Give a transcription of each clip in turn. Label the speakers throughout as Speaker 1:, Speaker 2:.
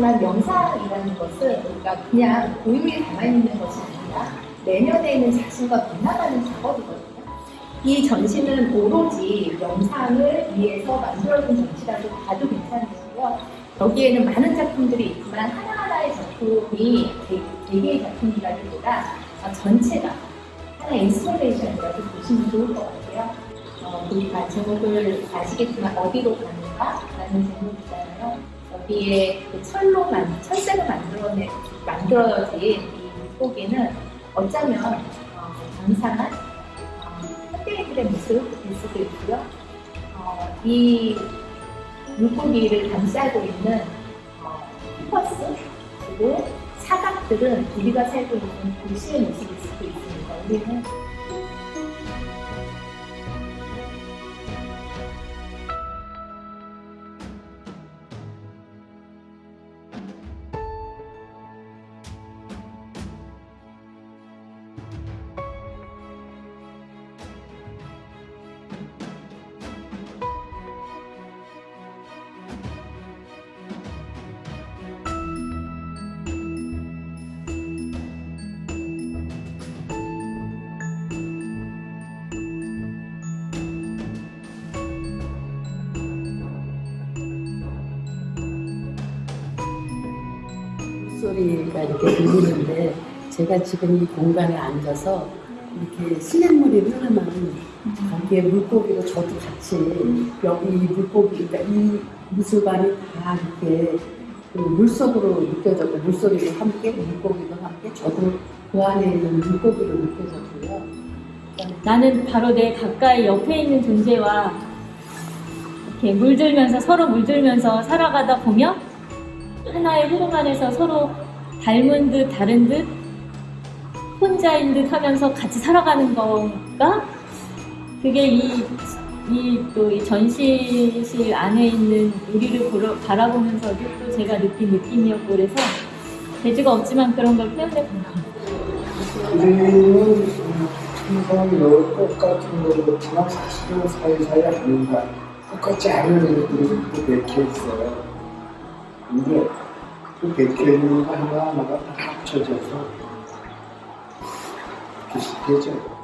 Speaker 1: 아시겠지만 명상이라는 것은 우리가 그냥 고요히 가만히 있는 것이 아니라 내면에 있는 자신과 만나가는 작업이거든요. 이 전시는 오로지 명상을 위해서 만들어진 전시라고 봐도 괜찮으시고요. 여기에는 많은 작품들이 있지만 하나하나의 작품이 개- 개개의 작품이라기보다 아, 전체가 하나의 installation이라고 보시면 좋을 것 같아요. 어, 우리가 제목을 아시겠지만 어디로 가는가? 라는 제목이잖아요. 여기에 그 철로 만, 철새로 만들어내, 만들어진 이 물고기는 어쩌면 어, 감상한 어, 현대인들의 모습일 수도 있고요. 어, 이 물고기를 감싸고 있는 어, 피퍼스 그리고 사각들은 우리가 살고 있는 도시의 모습일 수도 있습니다. 우리는
Speaker 2: 소리가 이렇게 들리는데 제가 지금 이 공간에 앉아서 이렇게 시냇물이 흐르면 거기에 물고기로 저도 같이 여기 이 물고기 그러니까 이 미술관이 다 이렇게 그 물속으로 느껴졌고 물소리도 함께 물고기도 함께 저도 그 안에 있는 물고기로 느껴졌고요.
Speaker 3: 나는 바로 내 가까이 옆에 있는 존재와 이렇게 물들면서 서로 물들면서 살아가다 보면 하나의 흐름 안에서 서로 닮은 듯 다른 듯 혼자인 듯 하면서 같이 살아가는 건가? 그게 이, 이또 이 전시실 안에 있는 우리를 보러, 바라보면서도 또 제가 느낀 느낌이었고 그래서 재주가 없지만 그런 걸 표현해 본 것.
Speaker 4: 우리는 항상 넣을 것 같은 거지만 사실은 사이사이 아닌가 똑같지 않은 애들이 또 맥혀 있어요. 근데 그 맥혀 있는 거 하나하나가 다 합쳐져서 비슷해져요.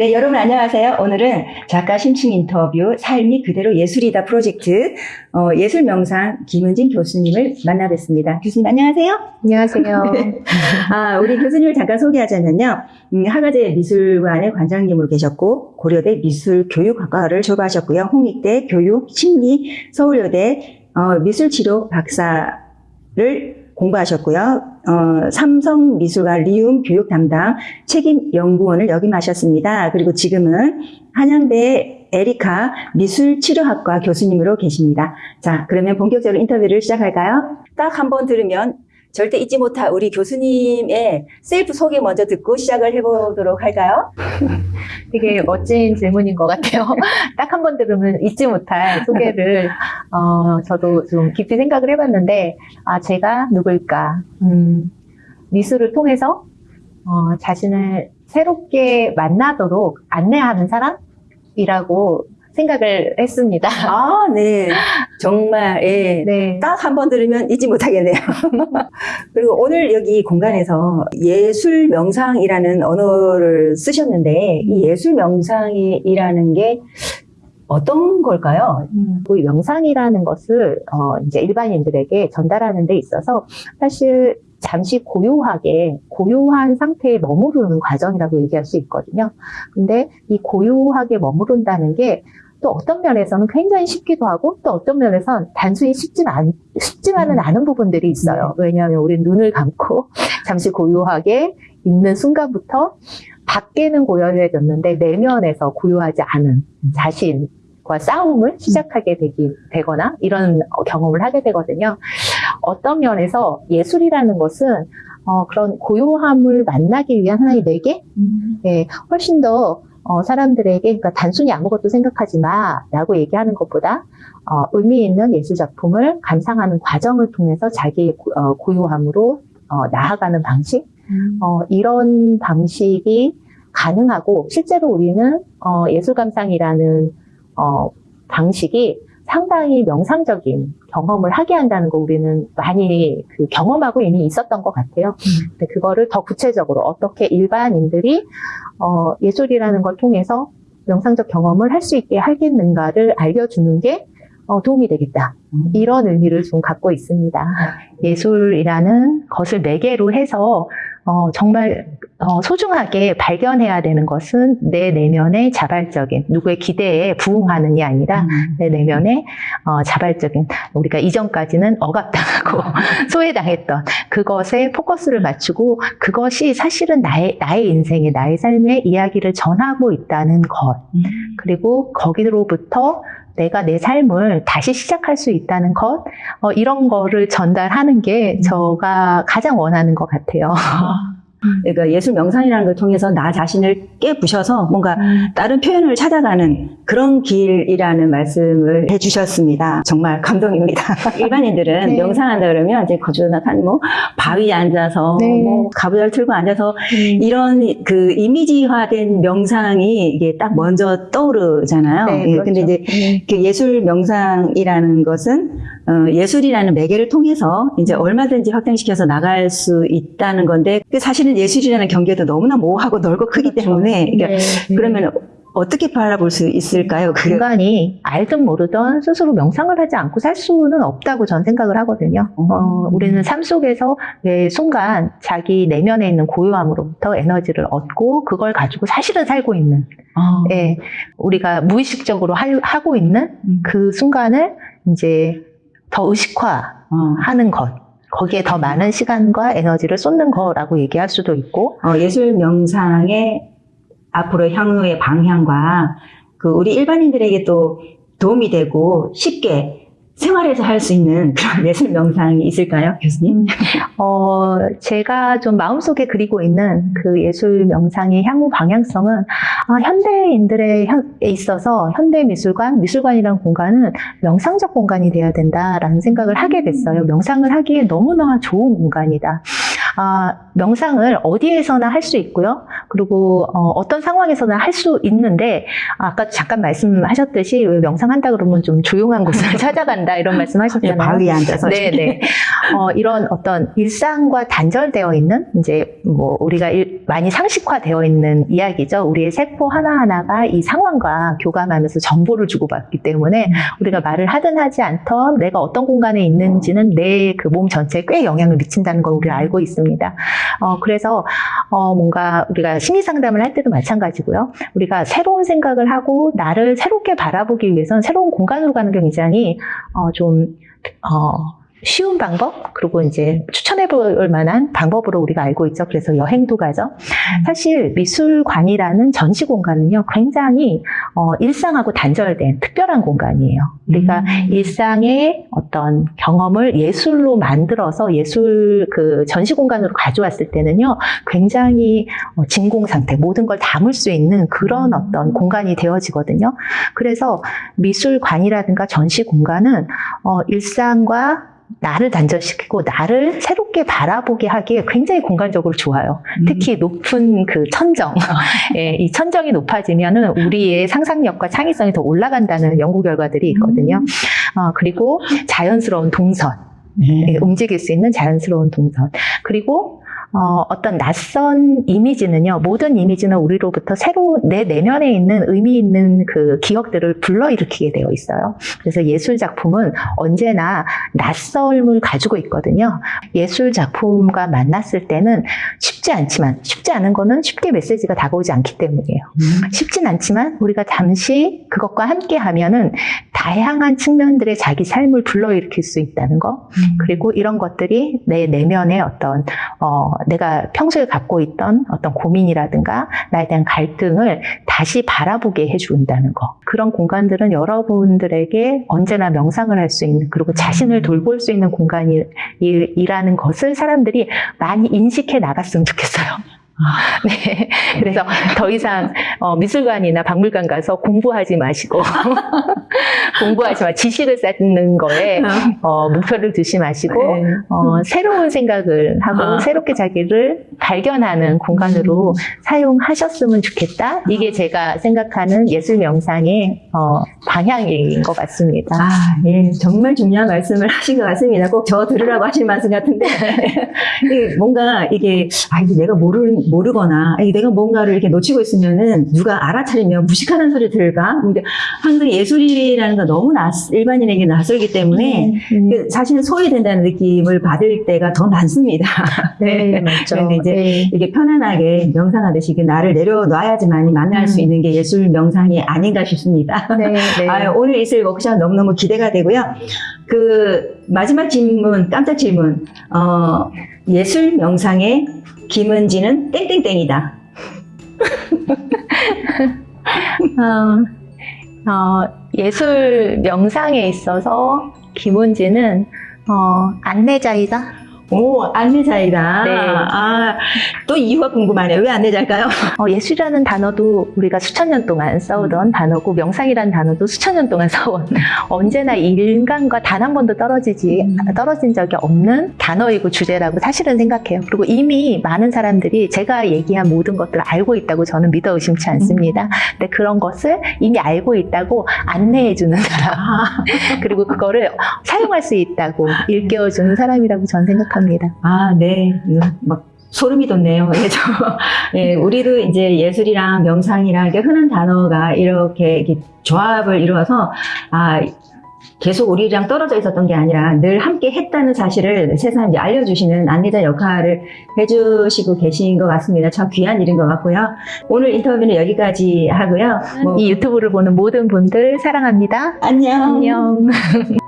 Speaker 5: 네, 여러분 안녕하세요. 오늘은 작가 심층 인터뷰 삶이 그대로 예술이다 프로젝트 어, 예술 명상 김은진 교수님을 만나뵙습니다. 교수님 안녕하세요.
Speaker 1: 안녕하세요.
Speaker 5: 아, 우리 교수님을 잠깐 소개하자면요. 음, 하가제 미술관의 관장님으로 계셨고 고려대 미술교육학과를 졸업하셨고요. 홍익대 교육 심리 서울여대 어, 미술치료 박사를 공부하셨고요. 어, 삼성미술관 리움 교육 담당 책임 연구원을 역임하셨습니다. 그리고 지금은 한양대 에리카 미술치료학과 교수님으로 계십니다. 자, 그러면 본격적으로 인터뷰를 시작할까요? 딱 한 번 들으면 절대 잊지 못할 우리 교수님의 셀프 소개 먼저 듣고 시작을 해보도록 할까요?
Speaker 1: 되게 멋진 질문인 것 같아요. 딱 한 번 들으면 잊지 못할 소개를 어, 저도 좀 깊이 생각을 해봤는데 아 제가 누굴까? 음, 미술을 통해서 어, 자신을 새롭게 만나도록 안내하는 사람이라고 생각을 했습니다.
Speaker 5: 아, 네. 정말, 예.
Speaker 1: 네.
Speaker 5: 딱 한 번 들으면 잊지 못하겠네요. 그리고 오늘 여기 공간에서 예술 명상이라는 언어를 쓰셨는데, 이 예술 명상이라는 게 어떤 걸까요?
Speaker 1: 음, 그 명상이라는 것을 어, 이제 일반인들에게 전달하는 데 있어서 사실 잠시 고요하게 고요한 상태에 머무르는 과정이라고 얘기할 수 있거든요. 근데 이 고요하게 머무른다는 게 또 어떤 면에서는 굉장히 쉽기도 하고 또 어떤 면에서는 단순히 쉽지 않, 쉽지만은 않은 부분들이 있어요. 왜냐하면 우리 눈을 감고 잠시 고요하게 있는 순간부터 밖에는 고요해졌는데 내면에서 고요하지 않은 자신과 싸움을 시작하게 되기, 되거나 이런 어, 경험을 하게 되거든요. 어떤 면에서 예술이라는 것은 어, 그런 고요함을 만나기 위한 하나의 매개? 예, 훨씬 더 어, 사람들에게 그러니까 단순히 아무것도 생각하지 마라고 얘기하는 것보다 어, 의미 있는 예술 작품을 감상하는 과정을 통해서 자기의 고- 어, 고요함으로 어, 나아가는 방식? 어, 이런 방식이 가능하고 실제로 우리는 어, 예술 감상이라는 어, 방식이 상당히 명상적인 경험을 하게 한다는 거 우리는 많이 그 경험하고 이미 있었던 것 같아요. 근데 그거를 더 구체적으로 어떻게 일반인들이 어, 예술이라는 걸 통해서 명상적 경험을 할 수 있게 하겠는가를 알려주는 게 어, 도움이 되겠다. 이런 의미를 좀 갖고 있습니다. 예술이라는 것을 매개로 해서 어, 정말 어, 소중하게 발견해야 되는 것은 내 내면의 자발적인 누구의 기대에 부응하는이 아니라 내 내면의 어, 자발적인 우리가 이전까지는 억압당하고 소외당했던 그것에 포커스를 맞추고 그것이 사실은 나의 나의 인생의 나의 삶의 이야기를 전하고 있다는 것. 그리고 거기로부터 내가 내 삶을 다시 시작할 수 있다는 것 어, 이런 거를 전달하는 게 저가 가장 원하는 것 같아요.
Speaker 5: 그러니까 예술 명상이라는 걸 통해서 나 자신을 깨부셔서 뭔가 다른 표현을 찾아가는 그런 길이라는 말씀을 해주셨습니다. 정말 감동입니다. 일반인들은
Speaker 1: 네.
Speaker 5: 명상한다 그러면 이제 거주나한 뭐 바위에 앉아서
Speaker 1: 네.
Speaker 5: 뭐 가부좌를 틀고 앉아서 이런 그 이미지화된 명상이 이게 딱 먼저 떠오르잖아요.
Speaker 1: 네,
Speaker 5: 예,
Speaker 1: 그렇죠.
Speaker 5: 근데 이제 그 예술 명상이라는 것은 어, 예술이라는 매개를 통해서 이제 얼마든지 확장시켜서 나갈 수 있다는 건데 그 사실은 예술이라는 경계도 너무나 모호하고 넓고 크기 때문에 그러니까
Speaker 1: 네.
Speaker 5: 그러면 어떻게 바라볼 수 있을까요? 그
Speaker 1: 인간이 알든 모르든 스스로 명상을 하지 않고 살 수는 없다고 전 생각을 하거든요. 어, 우리는 삶 속에서 매 순간 자기 내면에 있는 고요함으로부터 에너지를 얻고 그걸 가지고 사실은 살고 있는,
Speaker 5: 어,
Speaker 1: 예, 우리가 무의식적으로 할- 하고 있는 그 순간을 이제 더 의식화하는
Speaker 5: 어.
Speaker 1: 것. 거기에 더 많은 시간과 에너지를 쏟는 거라고 얘기할 수도 있고,
Speaker 5: 어, 예술 명상의 앞으로 향후의 방향과 그 우리 일반인들에게 또 도움이 되고 쉽게 생활에서 할 수 있는 그런 예술 명상이 있을까요, 교수님?
Speaker 1: 어, 제가 좀 마음속에 그리고 있는 그 예술 명상의 향후 방향성은 아, 현대인들에 있어서 현대 미술관, 미술관이라는 공간은 명상적 공간이 되어야 된다라는 생각을 하게 됐어요. 명상을 하기에 너무나 좋은 공간이다. 아, 명상을 어디에서나 할 수 있고요. 그리고 어, 떤 상황에서나 할 수 있는데 아까 잠깐 말씀하셨듯이 왜 명상한다 그러면 좀 조용한 곳을 찾아간다 이런 말씀하셨잖아요.
Speaker 5: 바위에 앉아서.
Speaker 1: 네 네. 어, 이런 어떤 일상과 단절되어 있는 이제 뭐 우리가 일- 많이 상식화되어 있는 이야기죠. 우리의 세포 하나하나가 이 상황과 교감하면서 정보를 주고받기 때문에 우리가 말을 하든 하지 않던 내가 어떤 공간에 있는지는 내 그 몸 전체에 꽤 영향을 미친다는 걸 우리가 알고 있 습니다. 어, 그래서 어, 뭔가 우리가 심리 상담을 할 때도 마찬가지고요. 우리가 새로운 생각을 하고 나를 새롭게 바라보기 위해서는 새로운 공간으로 가는 게 굉장히 어, 좀 어, 쉬운 방법 그리고 이제 추천해 볼 만한 방법으로 우리가 알고 있죠. 그래서 여행도 가죠. 사실 미술관이라는 전시 공간은요 굉장히 어, 일상하고 단절된 특별한 공간이에요. 우리가 일상의 어떤 경험을 예술로 만들어서 예술 그 전시 공간으로 가져왔을 때는요 굉장히 어, 진공 상태 모든 걸 담을 수 있는 그런 어떤 공간이 되어지거든요. 그래서 미술관이라든가 전시 공간은 어, 일상과 나를 단절시키고 나를 새롭게 바라보게 하기에 굉장히 공간적으로 좋아요. 특히 높은 그 천정, 예, 이 천정이 높아지면은 우리의 상상력과 창의성이 더 올라간다는 연구 결과들이 있거든요. 어, 그리고 자연스러운 동선, 예, 움직일 수 있는 자연스러운 동선. 그리고 어, 어떤 낯선 이미지는요, 모든 이미지는 우리로부터 새로 내 내면에 있는 의미 있는 그 기억들을 불러일으키게 되어 있어요. 그래서 예술 작품은 언제나 낯설음을 가지고 있거든요. 예술 작품과 만났을 때는 쉽지 않지만, 쉽지 않은 거는 쉽게 메시지가 다가오지 않기 때문이에요. 쉽진 않지만 우리가 잠시 그것과 함께 하면은 다양한 측면들의 자기 삶을 불러일으킬 수 있다는 거. 그리고 이런 것들이 내 내면의 어떤 어, 내가 평소에 갖고 있던 어떤 고민이라든가 나에 대한 갈등을 다시 바라보게 해준다는 거. 그런 공간들은 여러분들에게 언제나 명상을 할 수 있는 그리고 자신을 돌볼 수 있는 공간이라는 것을 사람들이 많이 인식해 나갔으면 좋겠어요. 네. 그래서 더 이상 어, 미술관이나 박물관 가서 공부하지 마시고 공부하지 마 지식을 쌓는 거에 어, 목표를 두지 마시고
Speaker 5: 네.
Speaker 1: 어, 새로운 생각을 하고
Speaker 5: 아.
Speaker 1: 새롭게 자기를 발견하는 공간으로 사용하셨으면 좋겠다. 이게 제가 생각하는 예술 명상의 어, 방향인 것 같습니다.
Speaker 5: 아, 예, 정말 중요한 말씀을 하신 것 같습니다. 꼭 저 들으라고 하신 말씀 같은데. 뭔가 이게, 아, 이게 내가 모르, 모르거나, 아, 내가 뭔가를 이렇게 놓치고 있으면은 누가 알아차리면 무식하다는 소리 들을까? 근데 항상 예술이라는 건 너무 낯, 일반인에게 낯설기 때문에
Speaker 1: 음,
Speaker 5: 그 사실은 소외된다는 느낌을 받을 때가 더 많습니다.
Speaker 1: 네, 맞죠.
Speaker 5: 그런데 이제
Speaker 1: 네.
Speaker 5: 이게 편안하게 명상하듯이 그 나를 내려놔야지만이 만날 수
Speaker 1: 음.
Speaker 5: 있는 게 예술 명상이 아닌가 싶습니다.
Speaker 1: 네, 네.
Speaker 5: 아유, 오늘 있을 워크숍 너무너무 기대가 되고요. 그 마지막 질문, 깜짝 질문. 어, 예술 명상의 김은지는 땡땡땡이다.
Speaker 1: 어, 어, 예술 명상에 있어서 김은지는 어, 안내자이다.
Speaker 5: 오, 안내자이다.
Speaker 1: 네.
Speaker 5: 아, 또 이유가 궁금하네요. 왜 안내자일까요?
Speaker 1: 어, 예술이라는 단어도 우리가 수천 년 동안 써오던 단어고 명상이라는 단어도 수천 년 동안 써온 언제나 인간과 단 한 번도 떨어지지 떨어진 적이 없는 단어이고 주제라고 사실은 생각해요. 그리고 이미 많은 사람들이 제가 얘기한 모든 것들을 알고 있다고 저는 믿어 의심치 않습니다. 근데 그런 것을 이미 알고 있다고 안내해 주는 사람 그리고 그거를 사용할 수 있다고 일깨워 주는 사람이라고 저는 생각합니다.
Speaker 5: 아, 네. 이거 막 소름이 돋네요. 예, 저, 예, 우리도 이제 예술이랑 명상이랑 이게 흔한 단어가 이렇게, 이렇게 조합을 이루어서, 아, 계속 우리랑 떨어져 있었던 게 아니라 늘 함께 했다는 사실을 세상에 알려주시는 안내자 역할을 해주시고 계신 것 같습니다. 참 귀한 일인 것 같고요. 오늘 인터뷰는 여기까지 하고요. 뭐,
Speaker 1: 이 유튜브를 보는 모든 분들 사랑합니다.
Speaker 5: 안녕.
Speaker 1: 안녕.